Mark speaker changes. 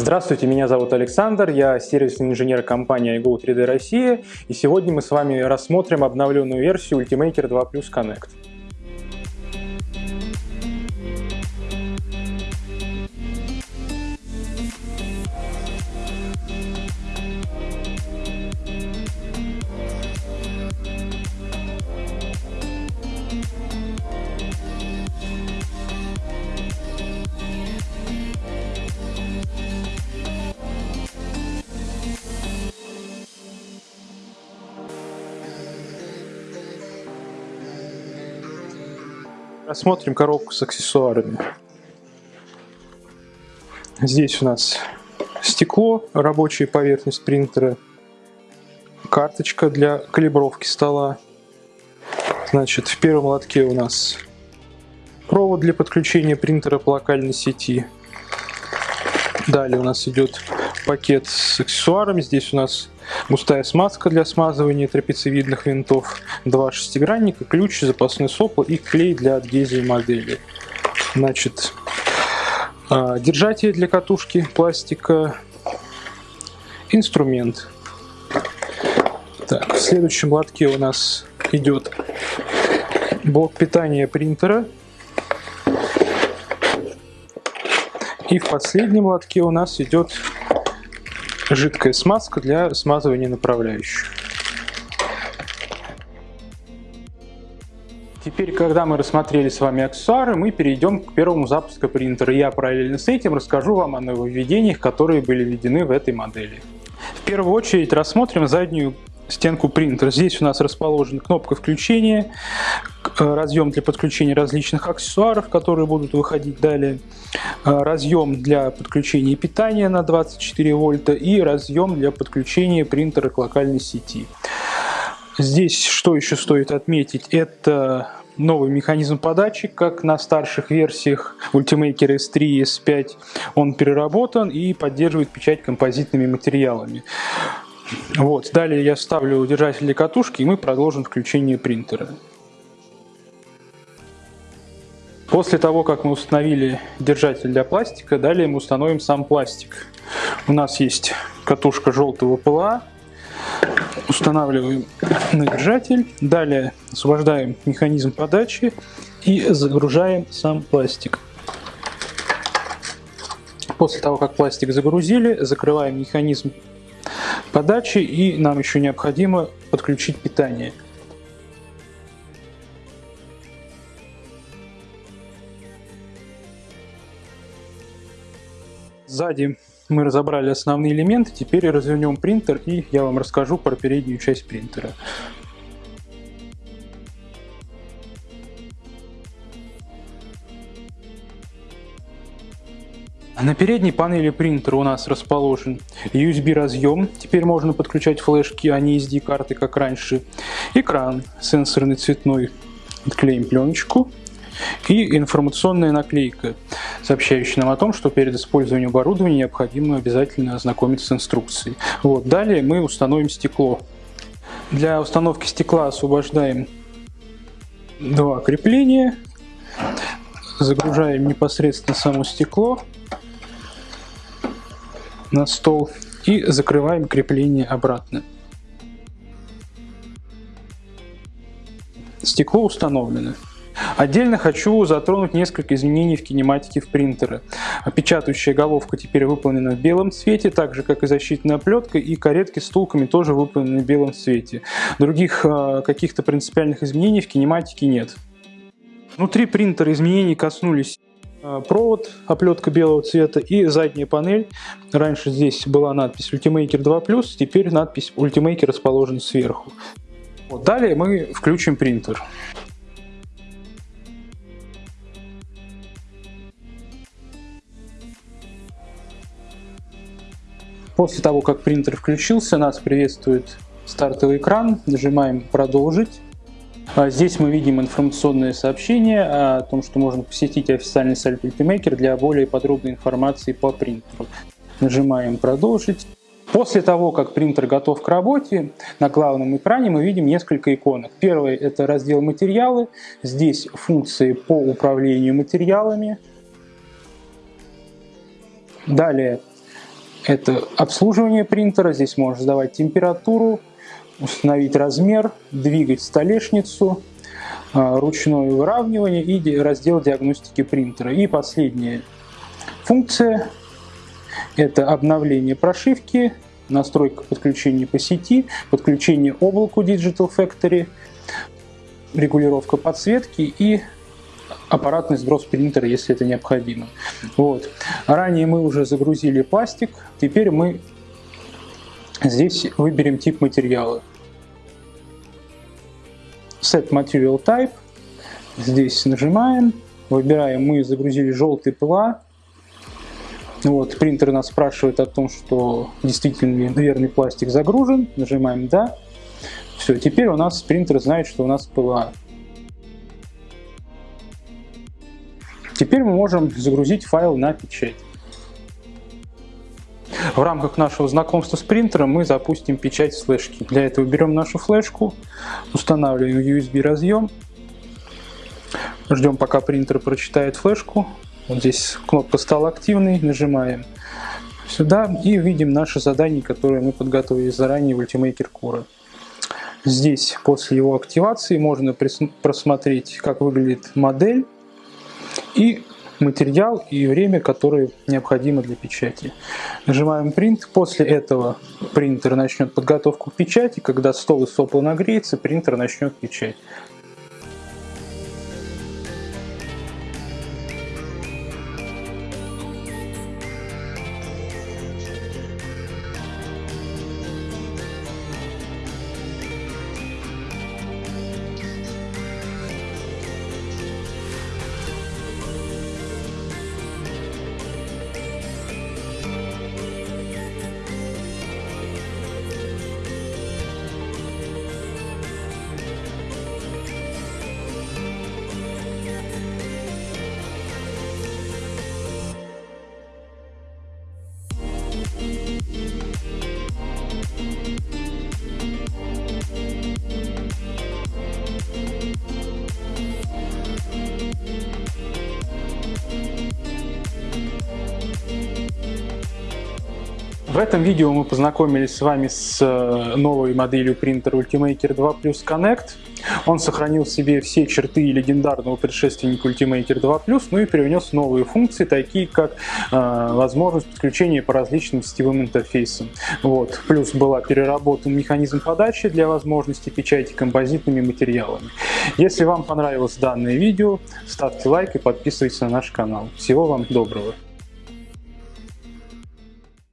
Speaker 1: Здравствуйте, меня зовут Александр, я сервисный инженер компании iGo 3D Россия, и сегодня мы с вами рассмотрим обновленную версию Ultimaker 2 Plus Connect. Рассмотрим коробку с аксессуарами. Здесь у нас стекло, рабочая поверхность принтера, карточка для калибровки стола. Значит, в первом лотке у нас провод для подключения принтера по локальной сети. Далее у нас идет пакет с аксессуарами. Здесь у нас густая смазка для смазывания трапециевидных винтов, два шестигранника, ключ, запасной сопла и клей для адгезии модели. Значит, а, держатель для катушки пластика, инструмент. Так, в следующем лотке у нас идет блок питания принтера. И в последнем лотке у нас идет жидкая смазка для смазывания направляющих. Теперь, когда мы рассмотрели с вами аксессуары, мы перейдем к первому запуску принтера. Я параллельно с этим расскажу вам о нововведениях, которые были введены в этой модели. В первую очередь рассмотрим заднюю стенку принтера. Здесь у нас расположена кнопка включения, э, разъем для подключения различных аксессуаров, которые будут выходить далее, разъем для подключения питания на 24 вольта и разъем для подключения принтера к локальной сети. Здесь что еще стоит отметить, это новый механизм подачи, как на старших версиях Ultimaker S3 и S5 он переработан и поддерживает печать композитными материалами. Вот. Далее я ставлю держатель для катушки, и мы продолжим включение принтера. После того, как мы установили держатель для пластика, далее мы установим сам пластик. У нас есть катушка желтого ПЛА. Устанавливаем на держатель. Далее освобождаем механизм подачи и загружаем сам пластик. После того, как пластик загрузили, закрываем механизм подачи и нам еще необходимо подключить питание. Сзади мы разобрали основные элементы, теперь развернем принтер и я вам расскажу про переднюю часть принтера. На передней панели принтера у нас расположен USB разъем, теперь можно подключать флешки, а не SD карты, как раньше. Экран сенсорный цветной, отклеим пленочку. И информационная наклейка, сообщающая нам о том, что перед использованием оборудования необходимо обязательно ознакомиться с инструкцией. Вот. Далее мы установим стекло. Для установки стекла освобождаем два крепления, загружаем непосредственно само стекло на стол и закрываем крепление обратно. Стекло установлено. Отдельно хочу затронуть несколько изменений в кинематике в принтере. Печатающая головка теперь выполнена в белом цвете, так же как и защитная оплетка, и каретки с втулками тоже выполнены в белом цвете. Других э, каких-то принципиальных изменений в кинематике нет. Внутри принтера изменений коснулись а, провод, оплетка белого цвета и задняя панель. Раньше здесь была надпись Ultimaker 2+, теперь надпись Ultimaker расположена сверху. Вот. Далее мы включим принтер. После того, как принтер включился, нас приветствует стартовый экран. Нажимаем «Продолжить». А здесь мы видим информационное сообщение о том, что можно посетить официальный сайт Ultimaker для более подробной информации по принтеру. Нажимаем «Продолжить». После того, как принтер готов к работе, на главном экране мы видим несколько иконок. Первый – это раздел «Материалы». Здесь функции по управлению материалами. Далее Это обслуживание принтера, здесь можно задавать температуру, установить размер, двигать столешницу, а, ручное выравнивание и раздел диагностики принтера. И последняя функция – это обновление прошивки, настройка подключения по сети, подключение облаку Digital Factory, регулировка подсветки и аппаратный сброс принтера, если это необходимо. Вот. Ранее мы уже загрузили пластик, теперь мы здесь выберем тип материала. Set Material Type, здесь нажимаем, выбираем, мы загрузили желтый ПЛА, вот, принтер нас спрашивает о том, что действительно верный пластик загружен, нажимаем «Да». Все, теперь у нас принтер знает, что у нас ПЛА. Теперь мы можем загрузить файл на печать. В рамках нашего знакомства с принтером мы запустим печать флешки. Для этого берем нашу флешку, устанавливаем USB разъем, ждем пока принтер прочитает флешку. Вот здесь кнопка стала активной, нажимаем сюда и видим наше задание, которое мы подготовили заранее в Ultimaker Core. Здесь после его активации можно просмотреть, как выглядит модель и материал и время, которое необходимо для печати. Нажимаем Print. После этого принтер начнет подготовку к печати. Когда стол и сопла нагреется, принтер начнет печать. В этом видео мы познакомились с вами с э, новой моделью принтера Ultimaker 2 Plus Connect. Он сохранил в себе все черты легендарного предшественника Ultimaker 2 Plus, ну и привнес новые функции, такие как э, возможность подключения по различным сетевым интерфейсам. Вот. Плюс была переработан механизм подачи для возможности печати композитными материалами. Если вам понравилось данное видео, ставьте лайк и подписывайтесь на наш канал. Всего вам доброго!